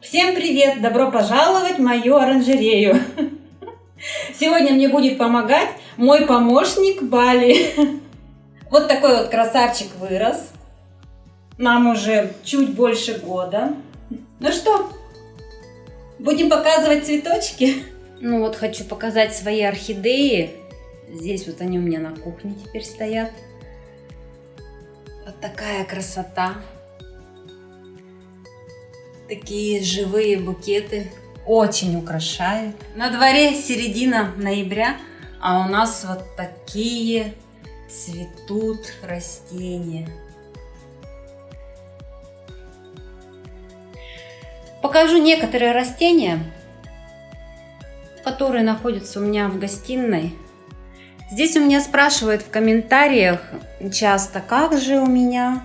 Всем привет! Добро пожаловать в мою оранжерею! Сегодня мне будет помогать мой помощник Бали. Вот такой вот красавчик вырос. Нам уже чуть больше года. Ну что, будем показывать цветочки? Ну вот хочу показать свои орхидеи. Здесь вот они у меня на кухне теперь стоят. Вот такая красота такие живые букеты очень украшают. На дворе середина ноября, а у нас вот такие цветут растения. Покажу некоторые растения, которые находятся у меня в гостиной. Здесь у меня спрашивают в комментариях часто, как же у меня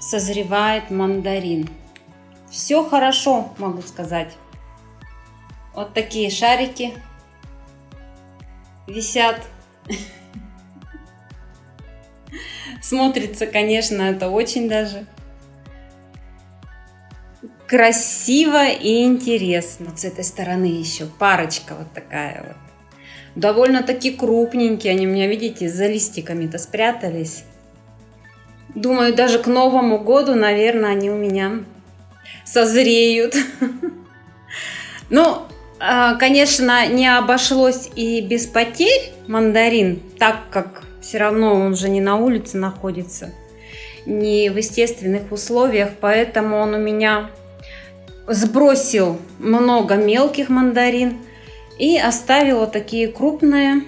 созревает мандарин. Все хорошо, могу сказать. Вот такие шарики висят. Смотрится, конечно, это очень даже красиво и интересно. С этой стороны еще парочка вот такая вот. Довольно-таки крупненькие. Они у меня, видите, за листиками-то спрятались. Думаю, даже к Новому году, наверное, они у меня созреют. Ну, а, конечно, не обошлось и без потерь мандарин, так как все равно он же не на улице находится, не в естественных условиях, поэтому он у меня сбросил много мелких мандарин и оставила такие крупные.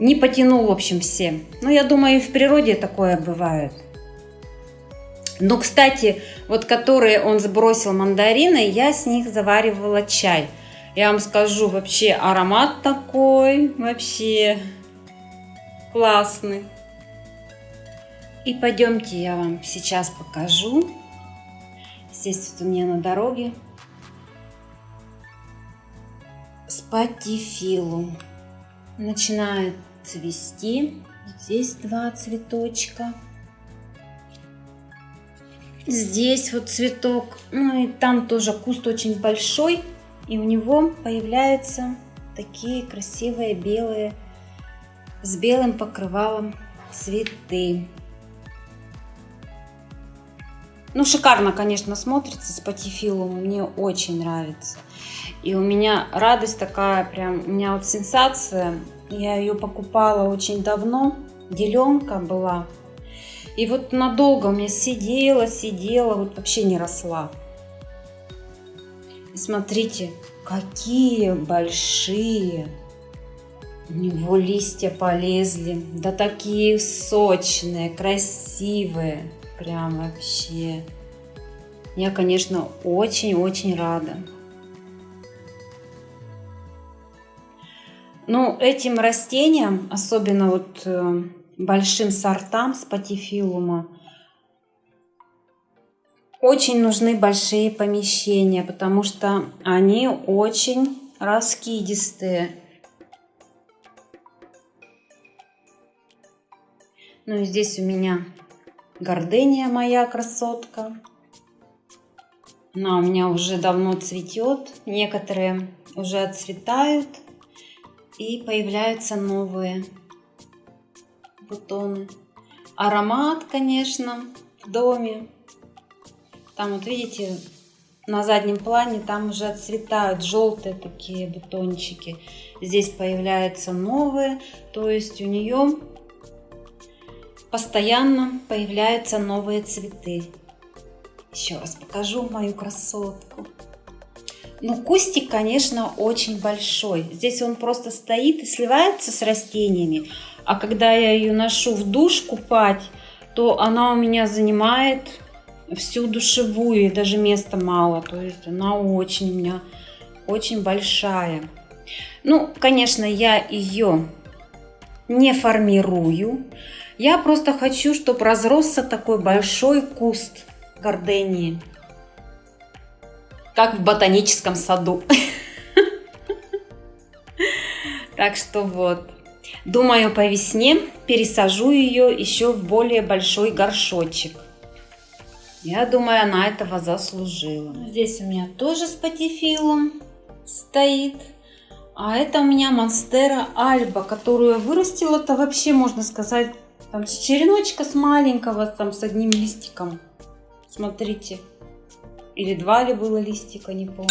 Не потянул, в общем, все. Но я думаю, и в природе такое бывает. Но, кстати, вот которые он сбросил мандарины, я с них заваривала чай. Я вам скажу, вообще аромат такой, вообще классный. И пойдемте, я вам сейчас покажу. Здесь вот у меня на дороге спатифилу. Начинает цвести. Здесь два цветочка. Здесь вот цветок, ну и там тоже куст очень большой, и у него появляются такие красивые белые, с белым покрывалом цветы. Ну, шикарно, конечно, смотрится с патифилум, мне очень нравится. И у меня радость такая, прям, у меня вот сенсация, я ее покупала очень давно, деленка была, и вот надолго у меня сидела, сидела, вот вообще не росла. И смотрите, какие большие у него листья полезли. Да такие сочные, красивые. Прям вообще. Я, конечно, очень-очень рада. Ну, этим растениям, особенно вот э, большим сортам спатифилума очень нужны большие помещения, потому что они очень раскидистые. Ну и здесь у меня гордыня моя красотка. Она у меня уже давно цветет. Некоторые уже отцветают и появляются новые бутоны. Аромат, конечно, в доме. Там вот видите, на заднем плане там уже отцветают желтые такие бутончики. Здесь появляются новые, то есть у нее постоянно появляются новые цветы. Еще раз покажу мою красотку. Ну, кустик, конечно, очень большой. Здесь он просто стоит и сливается с растениями. А когда я ее ношу в душ купать, то она у меня занимает всю душевую, и даже места мало. То есть она очень у меня очень большая. Ну, конечно, я ее не формирую. Я просто хочу, чтобы разросся такой большой куст гордении. Как в ботаническом саду. Так что вот. Думаю, по весне пересажу ее еще в более большой горшочек. Я думаю, она этого заслужила. Здесь у меня тоже спатифилум стоит. А это у меня Монстера Альба, которую вырастила-то вообще, можно сказать, там с череночка с маленького, там с одним листиком. Смотрите. Или два ли было листика, не помню.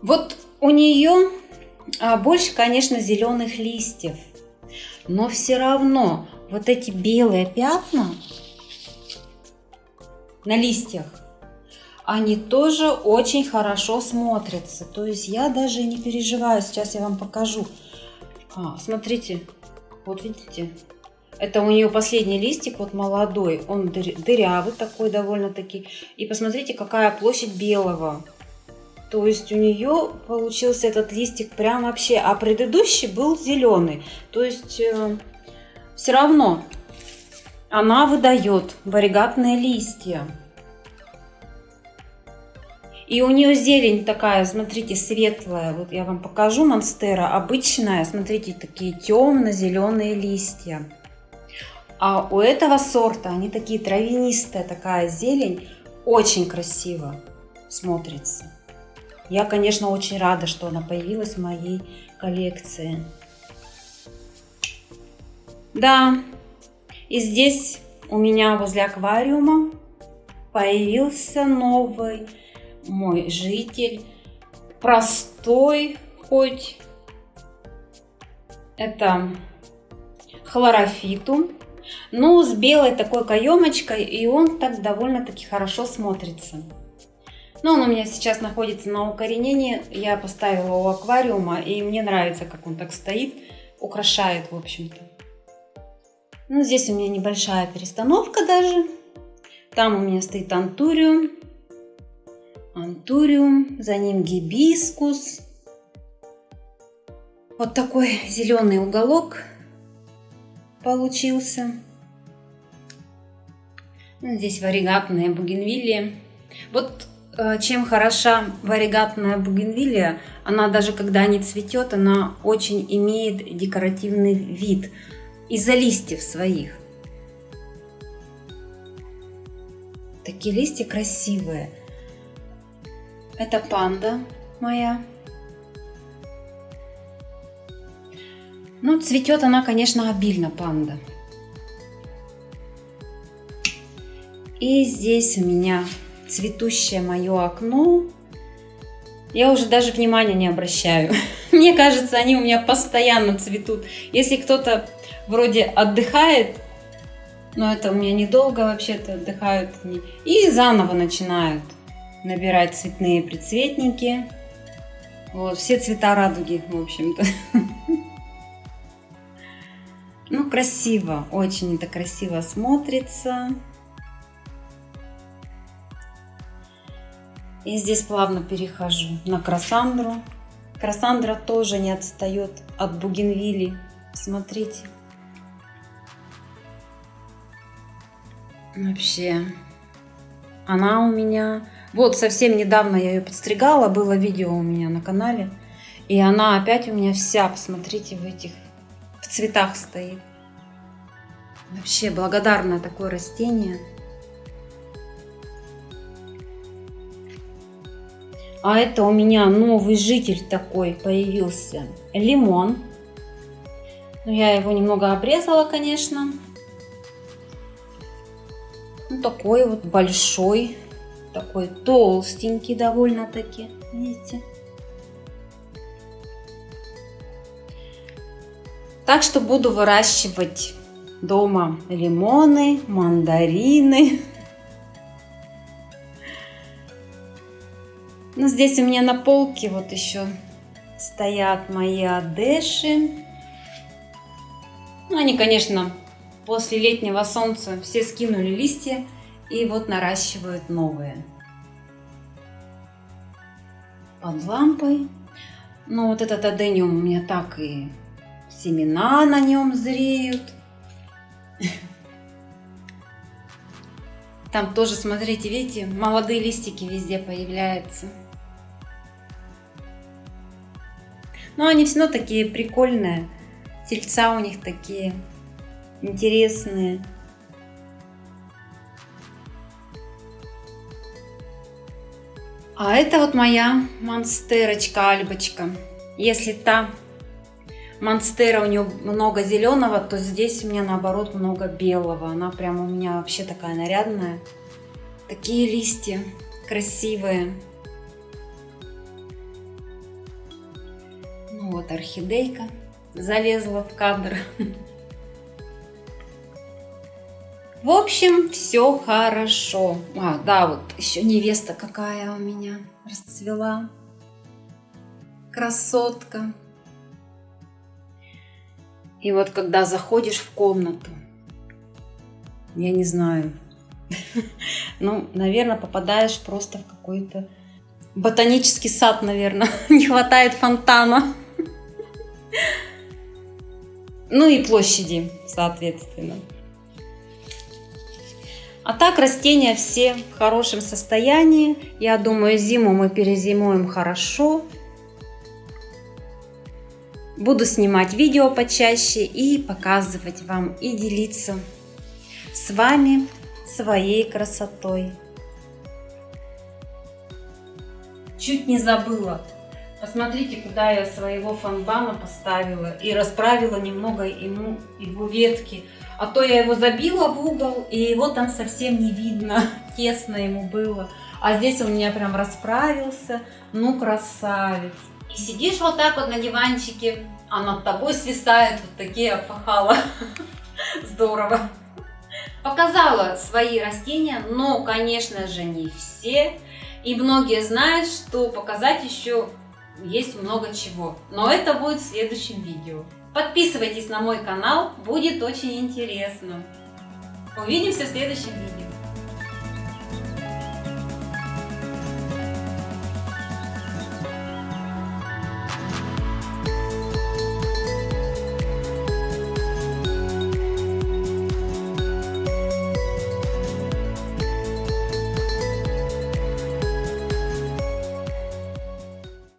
Вот у нее а, больше, конечно, зеленых листьев. Но все равно вот эти белые пятна на листьях, они тоже очень хорошо смотрятся. То есть я даже не переживаю. Сейчас я вам покажу. А, смотрите, вот видите, это у нее последний листик, вот молодой, он дырявый такой довольно-таки. И посмотрите, какая площадь белого. То есть у нее получился этот листик прям вообще, а предыдущий был зеленый. То есть э, все равно она выдает варигатные листья. И у нее зелень такая, смотрите, светлая. Вот я вам покажу монстера. Обычная, смотрите, такие темно-зеленые листья. А у этого сорта они такие травянистые, такая зелень. Очень красиво смотрится. Я, конечно, очень рада, что она появилась в моей коллекции. Да, и здесь у меня возле аквариума появился новый мой житель. Простой хоть. Это хлорофиту. Ну, с белой такой каемочкой, и он так довольно-таки хорошо смотрится. Но он у меня сейчас находится на укоренении. Я поставила у аквариума, и мне нравится, как он так стоит. Украшает, в общем-то. Ну, здесь у меня небольшая перестановка даже. Там у меня стоит антуриум антуриум, за ним гибискус. Вот такой зеленый уголок получился. Ну, здесь варигатная бугенвилия. Вот чем хороша варигатная бугенвилия, она даже когда не цветет, она очень имеет декоративный вид из-за листьев своих. Такие листья красивые. Это панда моя. Ну, цветет она, конечно, обильно, панда. И здесь у меня цветущее мое окно. Я уже даже внимания не обращаю. Мне кажется, они у меня постоянно цветут. Если кто-то вроде отдыхает, но это у меня недолго вообще-то отдыхают, и заново начинают набирать цветные предцветники. Вот, все цвета радуги, в общем-то. Ну, красиво, очень это красиво смотрится. И здесь плавно перехожу на красандру. Красандра тоже не отстает от бугенвилли. Смотрите. Вообще, она у меня вот совсем недавно я ее подстригала, было видео у меня на канале. И она опять у меня вся, посмотрите, в этих в цветах стоит. Вообще благодарна такое растение. А это у меня новый житель такой появился. Лимон. Ну, я его немного обрезала, конечно. Ну, такой вот большой такой толстенький довольно-таки, видите. Так что буду выращивать дома лимоны, мандарины. Ну, здесь у меня на полке вот еще стоят мои адеши. Ну, они, конечно, после летнего солнца все скинули листья и вот наращивают новые. Под лампой. Ну вот этот адениум у меня так и семена на нем зреют. Там тоже, смотрите, видите, молодые листики везде появляются. Но они все равно такие прикольные. Тельца у них такие интересные. А это вот моя монстерочка, альбочка. Если та монстера у нее много зеленого, то здесь у меня наоборот много белого. Она прям у меня вообще такая нарядная. Такие листья красивые. Вот орхидейка залезла в кадр. В общем, все хорошо. А, да, вот еще невеста какая у меня расцвела. Красотка. И вот когда заходишь в комнату, я не знаю, ну, наверное, попадаешь просто в какой-то ботанический сад, наверное. Не хватает фонтана. Ну и площади, соответственно. А так растения все в хорошем состоянии. Я думаю, зиму мы перезимуем хорошо. Буду снимать видео почаще и показывать вам и делиться с вами своей красотой. Чуть не забыла. Посмотрите, куда я своего фанбана поставила и расправила немного ему его ветки. А то я его забила в угол, и его там совсем не видно, тесно ему было. А здесь он у меня прям расправился, ну красавец. И сидишь вот так вот на диванчике, а над тобой свисают вот такие опахала. Здорово. Показала свои растения, но, конечно же, не все. И многие знают, что показать еще есть много чего. Но это будет в следующем видео. Подписывайтесь на мой канал, будет очень интересно. Увидимся в следующем видео.